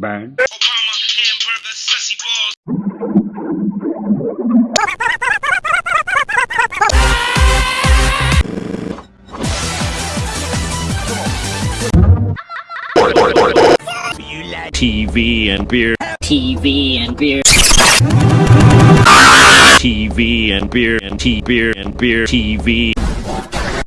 Burn. Obama, hamburger, sussy balls. TV and beer. TV and beer. TV and beer and tea beer and beer TV